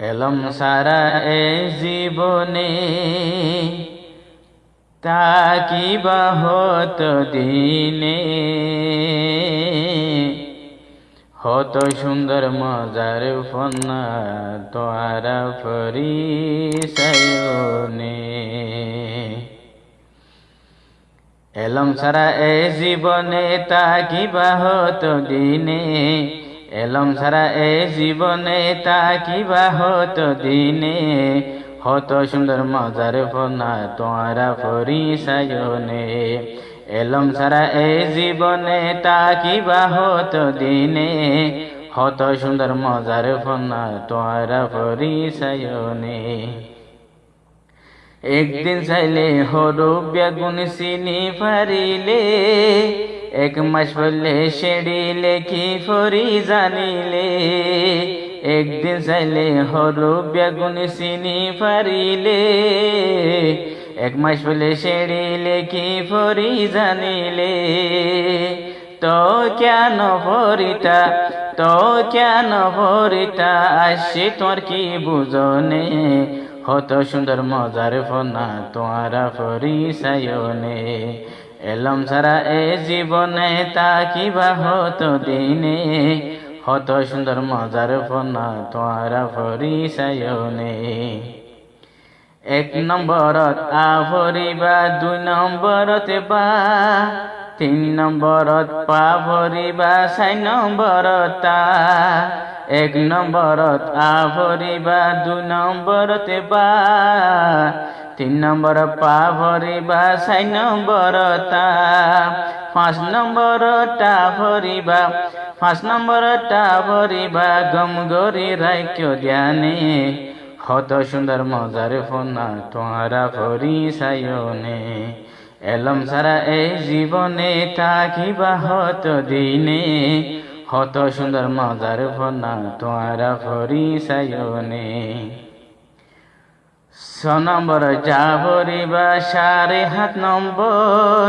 এলম সারা এ জীবনে তাকিবা হত দিনে। হত সুন্দর মজার ফন্না তোয়ারা ফরি সায়নে এলম সারা এ জীবনে তাকিবা হত দিনে। এলম সারা এ জীবনে তাকিবা হত দিনে। হত সুন্দর মজার ফনা তোরা ফরি সায়নে এলম সারা এ জীবনে তাকিবা হত দিনে। হত সুন্দর মজার ফনা তোরা ফরি সায়নে একদিন চাইলে হরু বেগুন চিনি ফারিলে। এক মাস বললে সেড়িলে কি ফরি জানিলে একদিন চাইলে হরু বেগুন চিনি ফারিলে এক মাস বলে সেড়িলে কি ফরি জানিলে তো কেন ফরিতা তো কেন ফরিতা আসছে তোর কি বুঝনে হত সুন্দর মজার ফনা তোয়ারা ফরি সায়নে এলম সারা এ জীবনে তাকিবা হত দিনে। হত সুন্দর মজার ফনা তোয়ারা ফরি সায়নে এক নম্বরত আ ভরিবা দুই নম্বরতে বা, তিন নম্বরত পা ভরিবা চাই নম্বরত এক নম্বরত আ ভরিবা দুই নম্বরতে বা তিন নম্বর পা ভরিবা চাই নম্বরতা পাঁচ নম্বর নম্বরটা ভরিবা পাঁচ নম্বর নম্বরটা ভরিবা গম গরি রাইক্য ধ্যানে হত সুন্দর মজার ফোনা তোরা ভরি সায়নে এলম সারা এই জীবনে থাকিবা হত দিনে। হত সুন্দর মজার ফোনা তোরা ভরি সায়নে ছ নম্বর যা ভরিবা সাড়ে হাত নম্বর।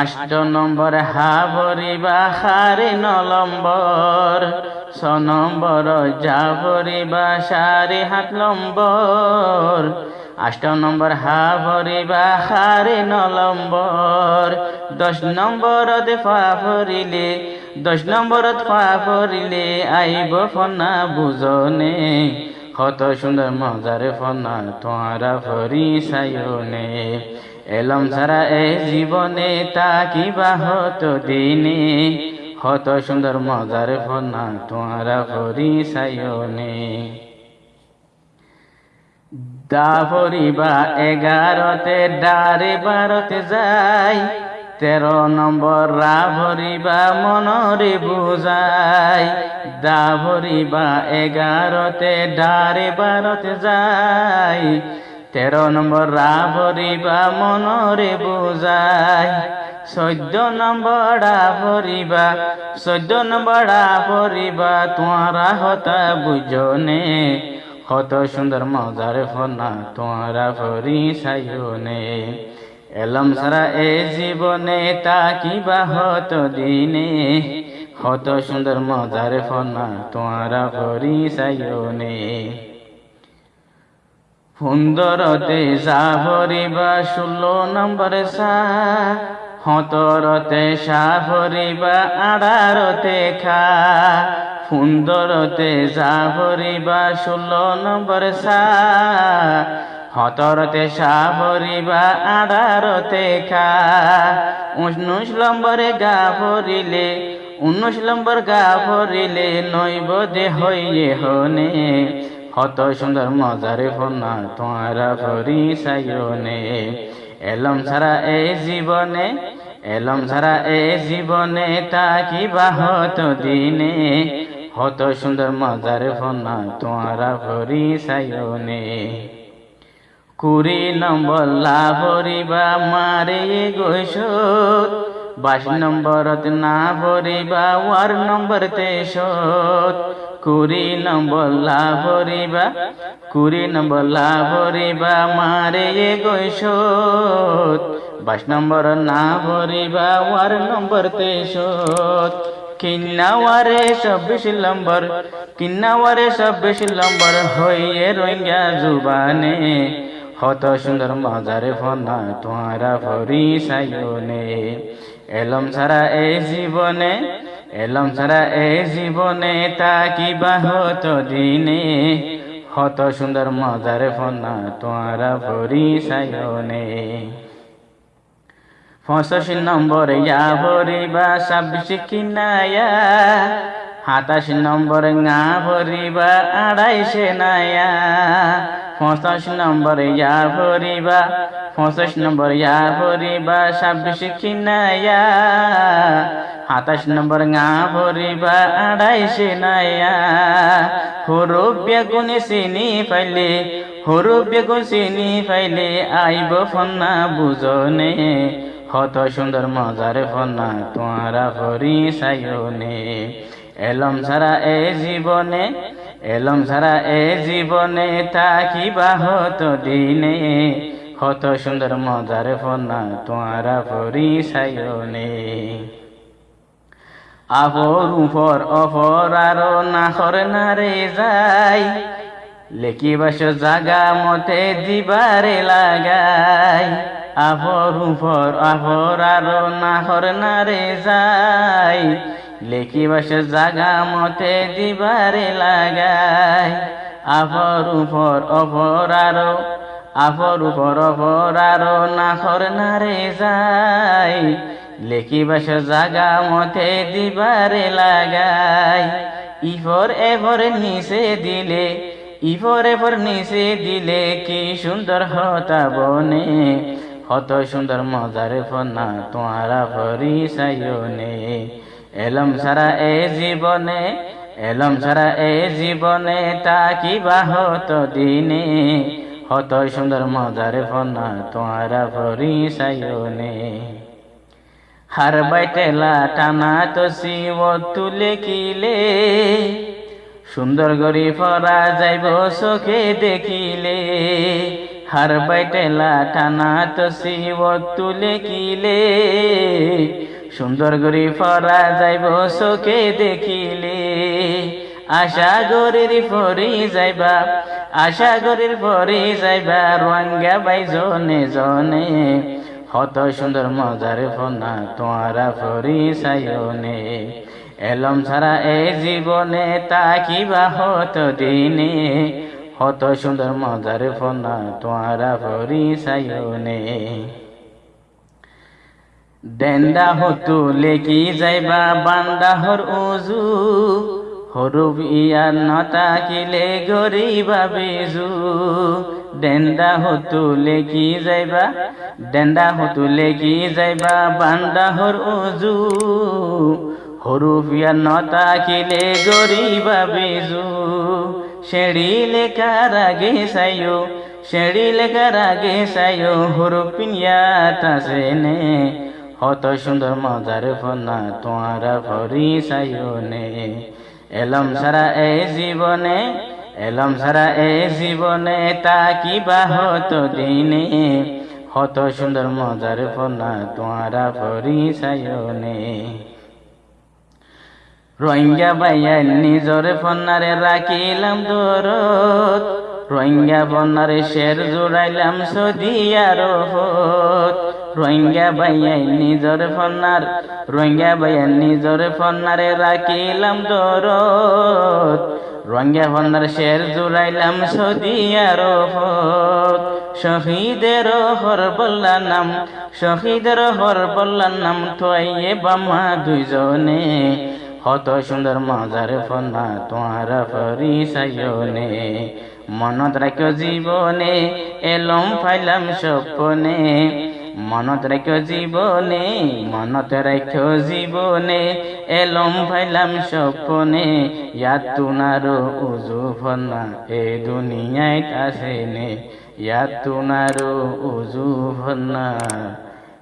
আষ্ট নম্বর হা ভরিবা হারে ন নম্বর। ছ নম্বর যা ভরিবা সাড়ে হাত নম্বর। আষ্ট নম্বর হা ভরিবা হারে ন নম্বর। দশ নম্বরত ফা ভরিলে দশ নম্বরত ফা ভরিলে আইব ফনা বুঝনে কত সুন্দর মজার ফনা তোরা ফরি সায়নে এলম সারা এ জীবনে তাকিবা হত দিনে। কত সুন্দর মজার ফনা তোরা ফরি সায়নে দা ফরিবা এগারোতে, ডারে বারোতে যাই। তেরো নম্বর, রা ভরিবা মনরে বুঝাই। দা ভরিবা এগারোতে ডারে বারোতে যাই। তেরো নম্বর, রা ভরিবা মনরে বুঝাই। চৈদ্য নম্বর ডা ভরিবা চৈদ্য নম্বর ডা ভরিবা তোরা হতা বুঝনে। কত সুন্দর মজার ফনা তোরা ভরি সাইনে এলম সারা এ জীবনে তাকিবা হত দিনে। কত সুন্দর মজার ফনা তোরা ভরি সাইনে সুন্দরতে সা ভরিবা, ষোলো নম্বর সা হতরতে সা ভরিবা আড়ারতে খা। সুন্দরতে সা ভরিবা, ষোলো নম্বর সা হতরতে সা ভরিবা আড়ারতে খা। উনিশ নম্বরে গা ভরিলে, উনিশ নম্বর গা ভরিলে নৈব দে হইয়ে হনে। কত সুন্দর মজারে ফোনা তোরা ভরি সায়নে। এলম ছাড়া এ জীবনে, এলম ছাড়া এ জীবনে তাকিবা হত দিনে। হত সুন্দর মজারে ফোনা তোরা ভরি সায়নে। কুড়ি নম্বর লা ভরিবা মারে গৈসত বাইশ নম্বরত না ভরিবা ওয়ার নম্বর তেসত কুড়ি নম্বর লা ভরিবা কুড়ি নম্বর লা ভরিবা মারে গৈসত বাইশ নম্বর না ভরিবা ওয়ার নম্বর তেসত কিন্নাওয়ারে চব্বিশ নম্বর কিন্নাওয়ারে চব্বিশ নম্বর হইয়ে রোহিঙ্গা জুবানে। হত সুন্দর মজারে ফনা তোমারা ভরি সাইনে এলম ছাড়া এই জীবনে, এলম ছাড়া এই জীবনে তা কিবা হতো দিনে। হত সুন্দর মজারে ফনা তোমারা ভরি সাইনে পঁচাশি নম্বর ইয়া ভরিবা ছাব্বিশ কিনায়া, সাতাশি নম্বর ngা ভরিবা আড়াইশে নায়া। পঁচাশি নম্বর ইয়া ভরিবা, পঁচাশ নম্বর ইয়া ভরিবা, ছাব্বিশ কিনায়া সাতাশ নম্বর ngা ভরিবা, আড়াইশে নায়া হরুপ বেগুন চিনি পাইলে হরুপ বেগুন চিনি পাইলে আইব ফন্না বুজনে। হত সুন্দর মজার ফনা তোমারা ভরি সাইনে এলম ছাড়া এ জীবনে এলম ছাড়া এ জীবনে তা কিবা হতো দিনে। হত সুন্দর মজার ফনা তোমারা ভরি সাইনে আফর উপর অফর আরও নাখর নারে যাই। লেকি বাস জাগা মতে দিবারে লাগাই। আফর উপর আফর আরও নাহর নারে যাই। লেকি বাস জাগা মতে দিবারে লাগাই। আফর উপর অফর আরও, আফর উপর অফর আরও নাহর নারে যাই। লেকি বাস জাগা মতে দিবারে লাগাই। ইফর এফর নিচে দিলে, ইফর এফর নিচে দিলে কি সুন্দর হতা বনে। কত সুন্দর মজার ফনা তোমারা ভরি সাইনে এলম সারা এ জীবনে, এলম সারা এ জীবনে তা কিবা হতো দিনে। হত সুন্দর মজার ফনা তোমারা ভরি সাইনে হার বাইটেলা টানা তো শিব তুলে কিলে সুন্দর গরি ফরা যাইব চোখে দেখিলে। হার বাইটেলা টানা তো শিব তুলে কিলে সুন্দর গরি ফরা যাইব চোখে দেখিলে। আশা গরির ফরি যাইবা, আশা গরির ফরি যাইবা রঙ্গা বাই জনে জনে। হত সুন্দর মজার ফনা তোমারা ফরি সাইনে এলম ছাড়া এ জীবনে তা কিবা হত দিনে। হত সুন্দর মজার ফনা তোমারা ফরি সাইনে দেন্দা হতু লেকি যাইবা বান্দাহর উজু। হরুব ইয়ার নতা কিলে গরিবা বেজু। ডেন্দা হতু লেকি যাইবা ডেন্দা হতু লেকি যাইবা বান্দাহর উজু। হরুব ইয়ার নতা কিলে গরিবা বেজু। শেড়ি লেখার আগে সাইও, শেড়ি লেখার আগে সাইও হরুপ পিনিয়া তাসেনে হত সুন্দর মজার ফনা তোমারা ভরি সাইনে এলম সারা এ জীবনে, এলম সারা এ জীবনে তা কিবা হতো দিনে। হত সুন্দর মজার ফনা তোমারা ভরি সাইনে রোহিঙ্গা বাইয়া নিজর ফন্নারে রাখিলাম দরত রোহিঙ্গা বন্যারে শের জোড়াইলাম সদিয়ার রোহিঙ্গা বাইয়াই নিজর ফন্নার, রোহিঙ্গা বাইয়া নিজর ফন্নারে রাখিলাম দরত রোহিঙ্গা ফন্নার শের জোড়াইলাম সদিয়ার শহীদের হর বল্লা নাম, শহীদের হর বল্লা নাম থয়ে বামা দুইজনে। কত সুন্দর মজার ফনা তোমারা ফরি সাইনে মনত রাখ জীবনে, এলম ফাইলাম স্বপনে। মনত রাখ জীবনে, মনত রাখ জীবনে, এলম ফাইলাম স্বপনে। ইয়াত তুনারো উজু ফনা এ দুনিয়ায় আসেনে ইয়াত তুনারো উজু ফনা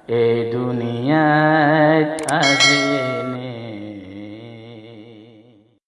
এ দুনিয়ায় আসে